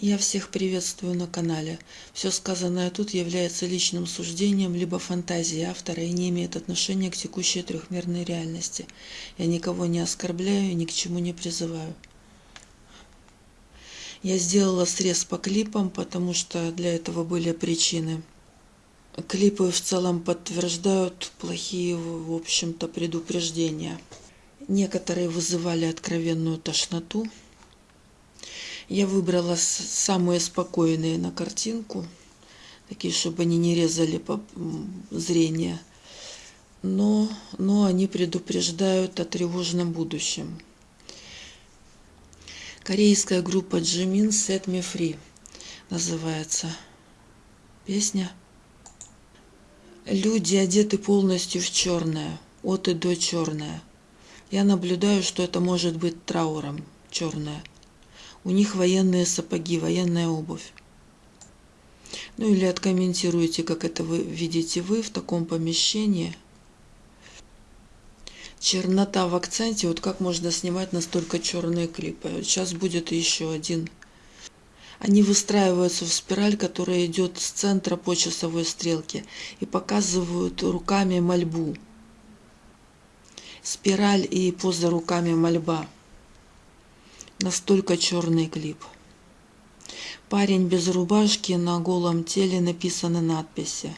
Я всех приветствую на канале. Все сказанное тут является личным суждением либо фантазией автора и не имеет отношения к текущей трехмерной реальности. Я никого не оскорбляю и ни к чему не призываю. Я сделала срез по клипам, потому что для этого были причины. Клипы в целом подтверждают плохие, в общем-то, предупреждения. Некоторые вызывали откровенную тошноту, я выбрала самые спокойные на картинку, такие, чтобы они не резали зрение. Но, но они предупреждают о тревожном будущем. Корейская группа Jimin Set Me Free называется песня. Люди одеты полностью в черное, от и до черное. Я наблюдаю, что это может быть трауром черное. У них военные сапоги, военная обувь. Ну или откомментируйте, как это вы видите вы в таком помещении. Чернота в акценте, вот как можно снимать настолько черные клипы. Сейчас будет еще один. Они выстраиваются в спираль, которая идет с центра по часовой стрелке и показывают руками мольбу. Спираль и поза руками мольба. Настолько черный клип. Парень без рубашки, на голом теле написаны надписи.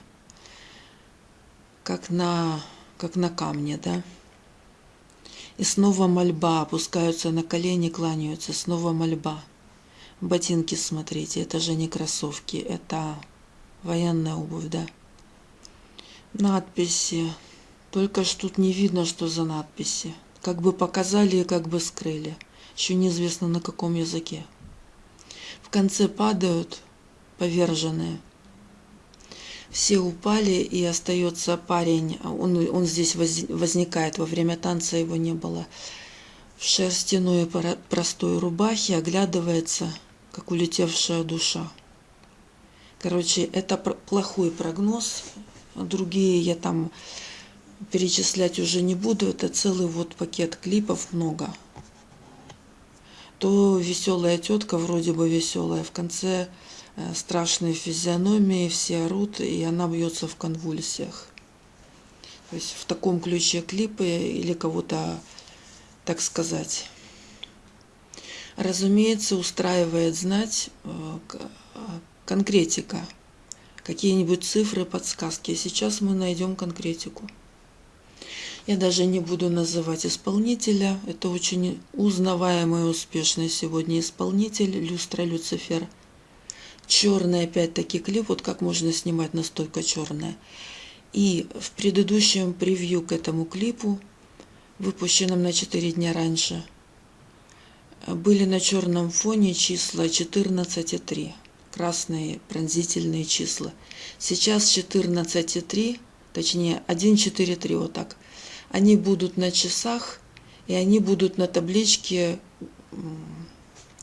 Как на, как на камне, да? И снова мольба, опускаются на колени, кланяются, снова мольба. Ботинки смотрите, это же не кроссовки, это военная обувь, да? Надписи. Только ж тут не видно, что за надписи. Как бы показали и как бы скрыли еще неизвестно на каком языке. В конце падают поверженные. Все упали, и остается парень, он, он здесь возникает, во время танца его не было, в шерстяной простой рубахе, оглядывается, как улетевшая душа. Короче, это плохой прогноз, другие я там перечислять уже не буду, это целый вот пакет клипов много то веселая тетка, вроде бы веселая, в конце э, страшные физиономии, все орут, и она бьется в конвульсиях. То есть в таком ключе клипы или кого-то, так сказать. Разумеется, устраивает знать э, конкретика, какие-нибудь цифры, подсказки. Сейчас мы найдем конкретику. Я даже не буду называть исполнителя. Это очень узнаваемый и успешный сегодня исполнитель Люстра Люцифер. Черный опять-таки клип. Вот как можно снимать настолько черное. И в предыдущем превью к этому клипу, выпущенном на 4 дня раньше, были на черном фоне числа 14 и 3. Красные пронзительные числа. Сейчас 14 и 3, точнее 1, 4, 3, вот так они будут на часах, и они будут на табличке,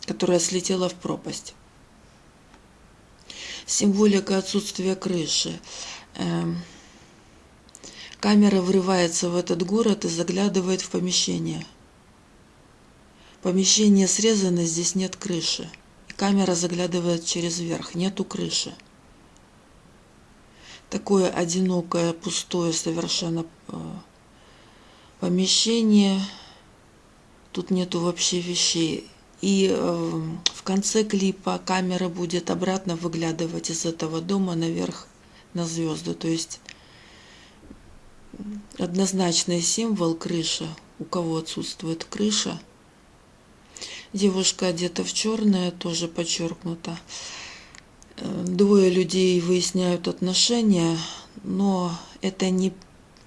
которая слетела в пропасть. Символика отсутствия крыши. Эм, камера врывается в этот город и заглядывает в помещение. Помещение срезано, здесь нет крыши. камера заглядывает через верх, нету крыши. Такое одинокое, пустое совершенно э, помещение, тут нету вообще вещей. И э, в конце клипа камера будет обратно выглядывать из этого дома наверх на звезды. То есть однозначный символ крыша. У кого отсутствует крыша. Девушка одета в черное, тоже подчеркнуто. Э, двое людей выясняют отношения, но это не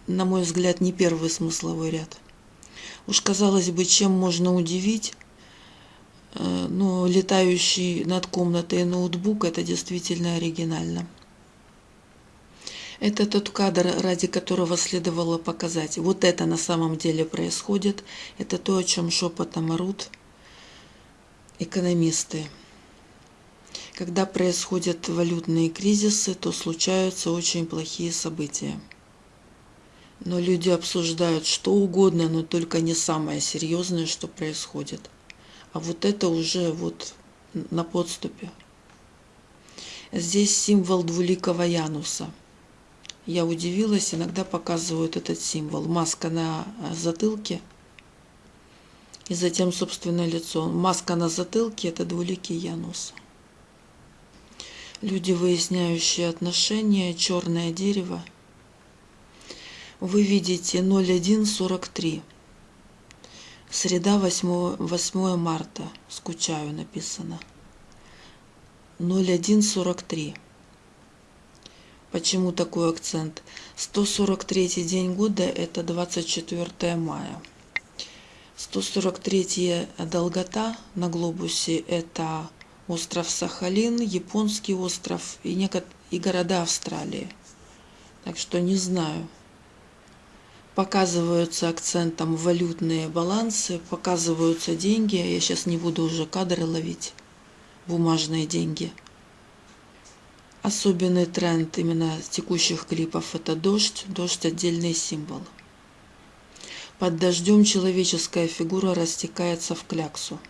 на мой взгляд, не первый смысловой ряд. Уж казалось бы, чем можно удивить, э, но летающий над комнатой ноутбук – это действительно оригинально. Это тот кадр, ради которого следовало показать. Вот это на самом деле происходит. Это то, о чем шепотом орут экономисты. Когда происходят валютные кризисы, то случаются очень плохие события. Но люди обсуждают что угодно, но только не самое серьезное, что происходит. А вот это уже вот на подступе. Здесь символ двуликого Януса. Я удивилась, иногда показывают этот символ. Маска на затылке и затем собственное лицо. Маска на затылке – это двуликий Янус. Люди, выясняющие отношения, черное дерево. Вы видите 0143. Среда 8, 8 марта. Скучаю написано. 0143. Почему такой акцент? 143 день года это 24 мая. 143 долгота на глобусе это остров Сахалин, японский остров и, некот... и города Австралии. Так что не знаю. Показываются акцентом валютные балансы, показываются деньги. Я сейчас не буду уже кадры ловить. Бумажные деньги. Особенный тренд именно текущих клипов – это дождь. Дождь – отдельный символ. Под дождем человеческая фигура растекается в кляксу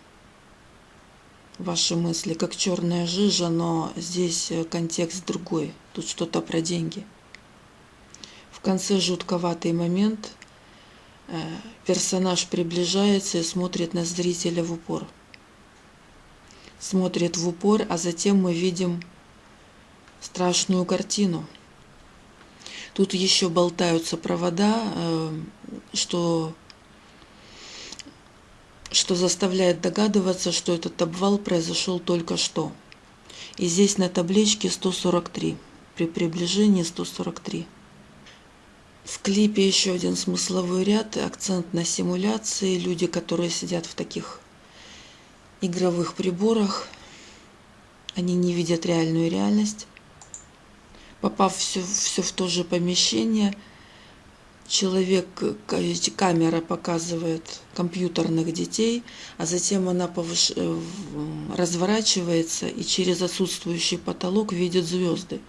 ваши мысли, как черная жижа, но здесь контекст другой. Тут что-то про деньги. В конце жутковатый момент э, персонаж приближается и смотрит на зрителя в упор. Смотрит в упор, а затем мы видим страшную картину. Тут еще болтаются провода, э, что что заставляет догадываться, что этот обвал произошел только что. И здесь на табличке 143, при приближении 143. В клипе еще один смысловой ряд, акцент на симуляции. Люди, которые сидят в таких игровых приборах, они не видят реальную реальность. Попав все, все в то же помещение – человек, камера показывает компьютерных детей, а затем она повыш... Э, разворачивается и через отсутствующий потолок видит звезды.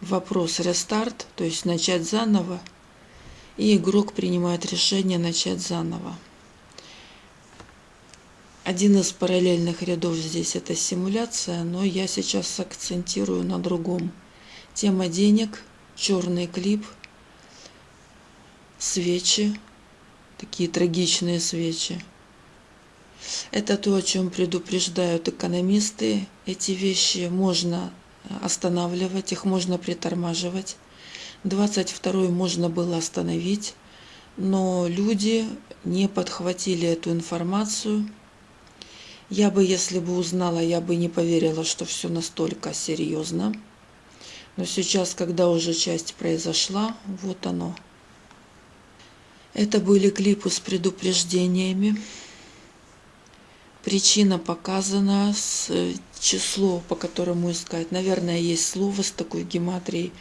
Вопрос рестарт, то есть начать заново, и игрок принимает решение начать заново. Один из параллельных рядов здесь это симуляция, но я сейчас акцентирую на другом. Тема денег, черный клип – свечи, такие трагичные свечи. Это то, о чем предупреждают экономисты. Эти вещи можно останавливать, их можно притормаживать. 22 можно было остановить, но люди не подхватили эту информацию. Я бы, если бы узнала, я бы не поверила, что все настолько серьезно. Но сейчас, когда уже часть произошла, вот оно – это были клипы с предупреждениями. Причина показана, с э, число, по которому искать. Наверное, есть слово с такой гематрией,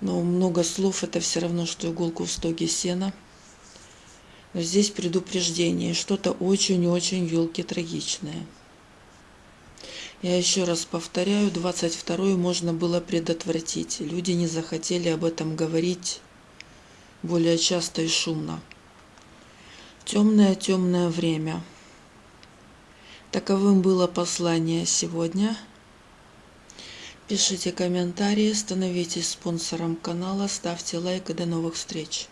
но много слов это все равно, что иголку в стоге сена. Но здесь предупреждение, что-то очень-очень елки трагичное. Я еще раз повторяю, 22 можно было предотвратить. Люди не захотели об этом говорить более часто и шумно. Темное-темное время. Таковым было послание сегодня. Пишите комментарии, становитесь спонсором канала, ставьте лайк и до новых встреч.